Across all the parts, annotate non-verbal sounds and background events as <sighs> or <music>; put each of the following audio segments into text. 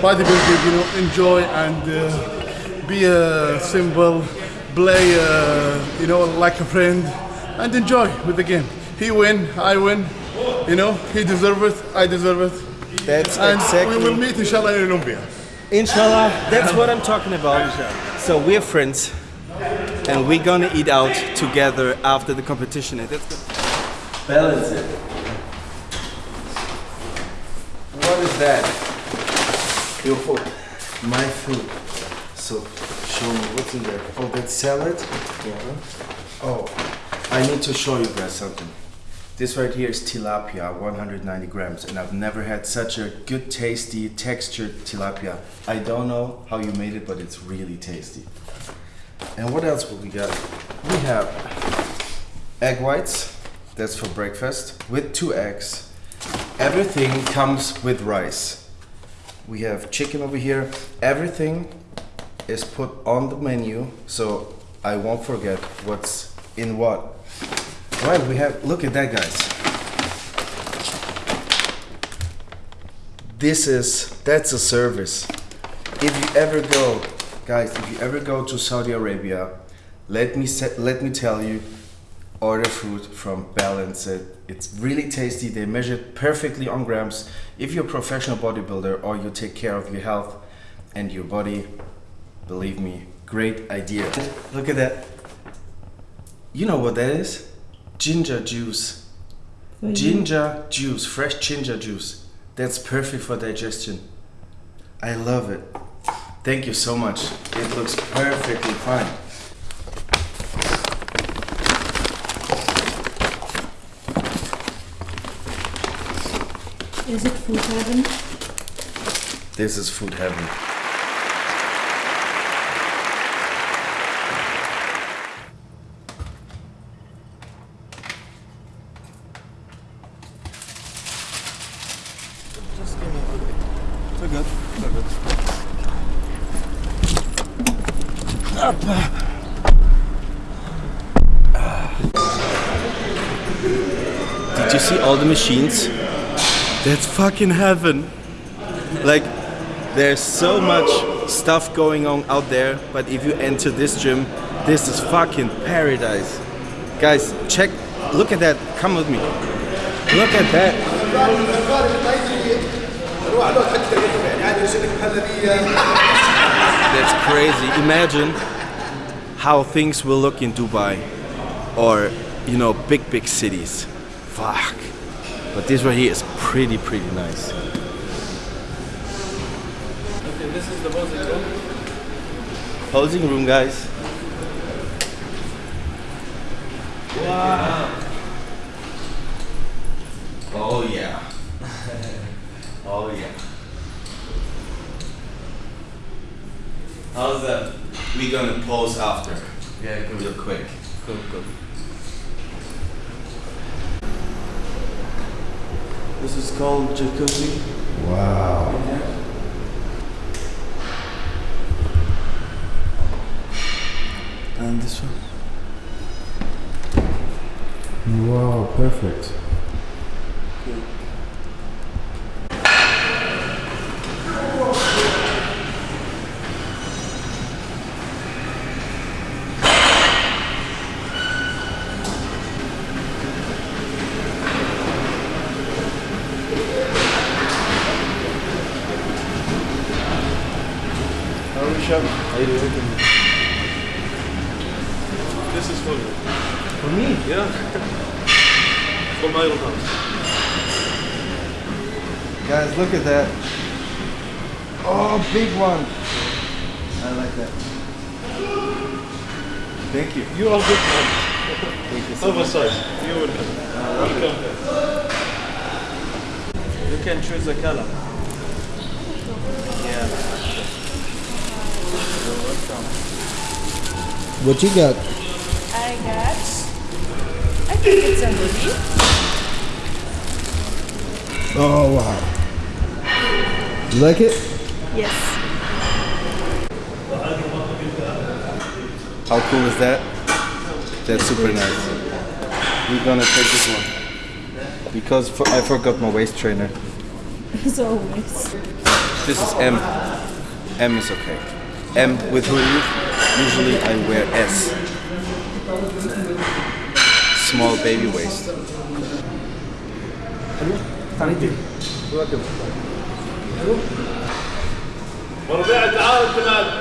bodybuilding, you know, enjoy and uh, be a simple, play, uh, you know, like a friend, and enjoy with the game. He win, I win, you know, he deserve it, I deserve it, That's and exactly. we will meet inshallah in Olympia. Inshallah, that's what I'm talking about. So we're friends, and we're gonna eat out together after the competition. Balance it. What is that? Your food. My food. So, show me what's in there. Oh, that salad? Yeah. Oh, I need to show you guys something. This right here is tilapia, 190 grams, and I've never had such a good, tasty, textured tilapia. I don't know how you made it, but it's really tasty. And what else will we got? We have egg whites, that's for breakfast, with two eggs. Everything comes with rice. We have chicken over here. Everything is put on the menu, so I won't forget what's in what. Right, we have, look at that, guys. This is, that's a service. If you ever go, guys, if you ever go to Saudi Arabia, let me let me tell you, order food from Balance It. It's really tasty. They measure it perfectly on grams. If you're a professional bodybuilder or you take care of your health and your body, believe me, great idea. Look at that. You know what that is? Ginger juice. Ginger juice, fresh ginger juice. That's perfect for digestion. I love it. Thank you so much. It looks perfectly fine. Is it food heaven? This is food heaven. So good. So good. Did you see all the machines? That's fucking heaven. Like, there's so much stuff going on out there, but if you enter this gym, this is fucking paradise. Guys, check, look at that. Come with me. Look at that. That's crazy. Imagine how things will look in Dubai or, you know, big, big cities. Fuck. But this right here is pretty, pretty nice. Okay, this is the posing room. Posing room, guys. Wow. Oh, yeah. <laughs> oh, yeah. How's that? We're gonna pose after. Yeah, real quick. Cool, cool. This is called jacuzzi. Wow. And this one. Wow, perfect. How are you, Shab? How you doing? This is for you. For me? Yeah. From my own house. Guys, look at that. Oh, big one. I like that. Thank you. You are good man. Thank you so much. Oversized. You welcome. Welcome. You can choose a color. Yeah. You're welcome. What you got? Oh wow. You like it? Yes. How cool is that? That's super nice. We're gonna take this one. Because for, I forgot my waist trainer. <laughs> As always. This is M. M is okay. M with hoodie. Usually I wear S Small baby waist. وربيع تعال انت مالك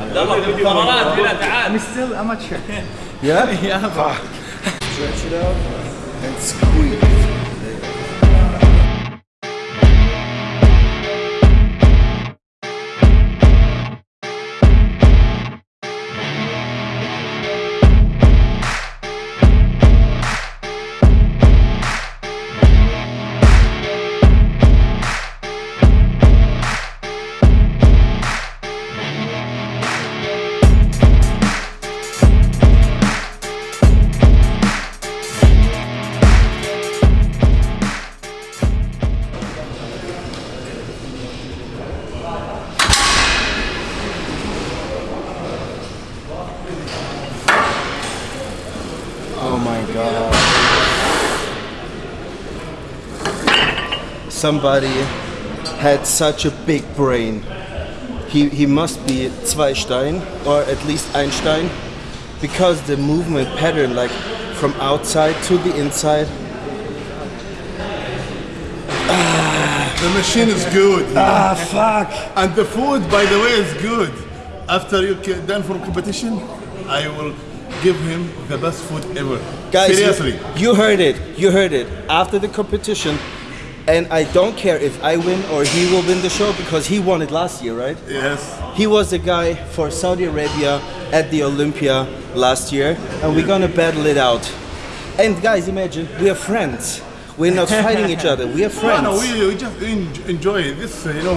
عبد الله في قرارات هنا تعال Yeah? <laughs> Yeah. Stretch it out and squeeze. Somebody had such a big brain. He, he must be Zweistein or at least Einstein because the movement pattern like from outside to the inside The machine is good. ah fuck And the food, by the way, is good. After you done from competition, I will give him the best food ever. Guys, you- seriously. You, heard it. You heard it. After the competition, and I don't care if I win or he will win the show because he won it last year, right? Yes. He was the guy for Saudi Arabia at the Olympia last year, and we're gonna battle it out. And guys, imagine we are friends. We're not fighting each other. We are <laughs> friends. no, we, we just en- enjoy this, you know,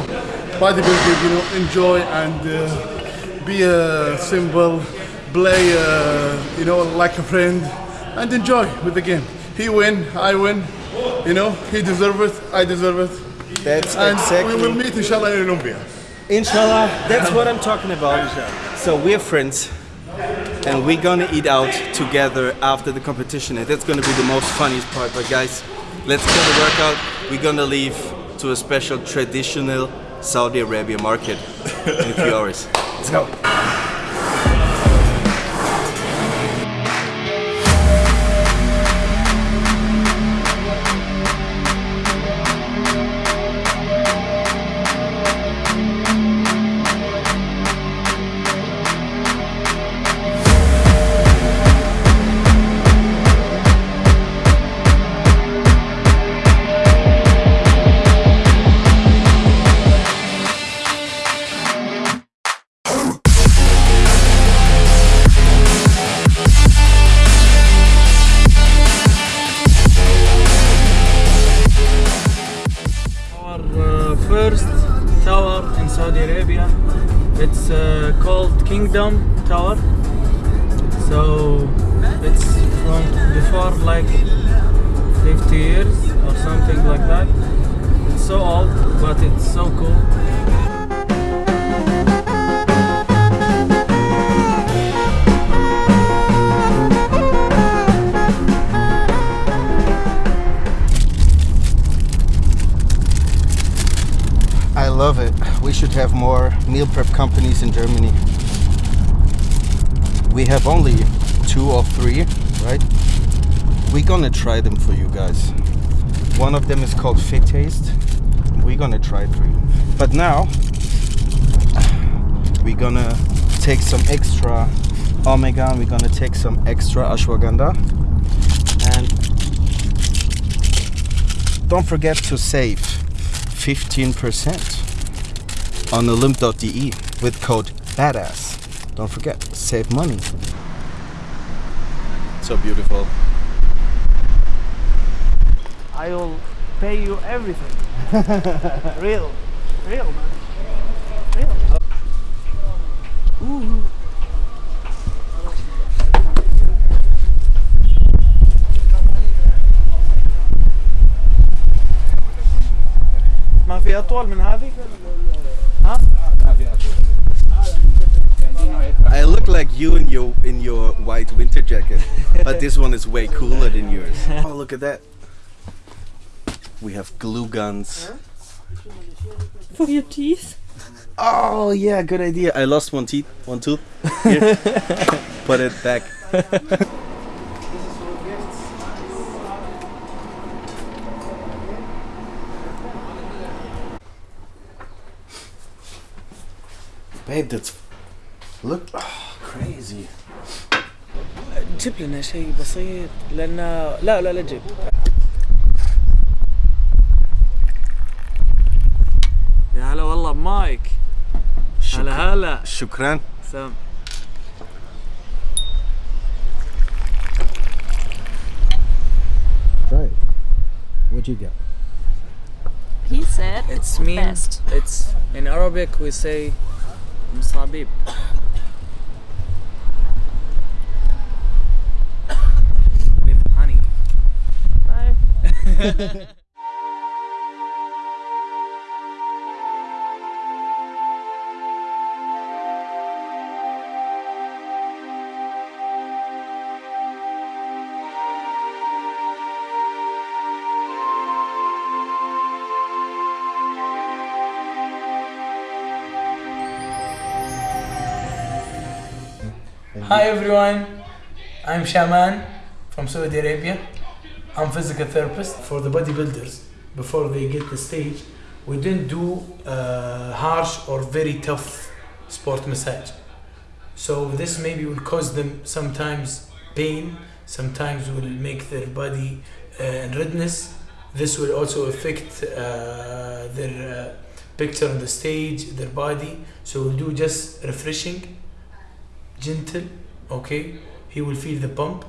bodybuilding, you know, enjoy and uh, be a symbol, play, uh, you know, like a friend, and enjoy with the game. He win, I win, you know, he deserve it, I deserve it, That's and exactly. we will meet inshallah in Olympia. Inshallah, that's what I'm talking about. So we're friends, and we're gonna eat out together after the competition, and that's gonna be the most funniest part. But guys, let's get the workout. We're gonna leave to a special traditional Saudi Arabia market in a few hours. Let's go. Saudi Arabia. It's uh, called Kingdom Tower. So it's from before like 50 years or something like that. It's so old, but it's so cool. Should have more meal prep companies in Germany. We have only two or three, right? We're gonna try them for you guys. One of them is called Fit Taste. We're gonna try three. But now <sighs> we're gonna take some extra omega and we're gonna take some extra ashwagandha. And don't forget to save 15% on olymp.de with code BADASS. Don't forget, save money. So beautiful. I will pay you everything. <laughs> real, real man, real. ما في اطول من like you in your in your white winter jacket, but <laughs> this one is way cooler than yours. <laughs> Oh, look at that. We have glue guns. For your teeth. Oh yeah, good idea. I lost one teeth, one tooth. Here. <laughs> Put it back. Babe, that's look oh, crazy. جيب لنا شيء بسيط لأن لا لا لا جيب يا هلا والله بمايك هلا هلا شكرا. سام Right. What'd you get? He said It's the mean best. it's in Arabic we say مصابيب Hi everyone, I'm Shaman from Saudi Arabia. I'm physical therapist for the bodybuilders. Before they get the stage, we didn't do uh, harsh or very tough sport massage. So this maybe will cause them sometimes pain, sometimes will make their body uh, redness. This will also affect uh, their uh, picture on the stage, their body. So we'll do just refreshing gentle okay he will feel the pump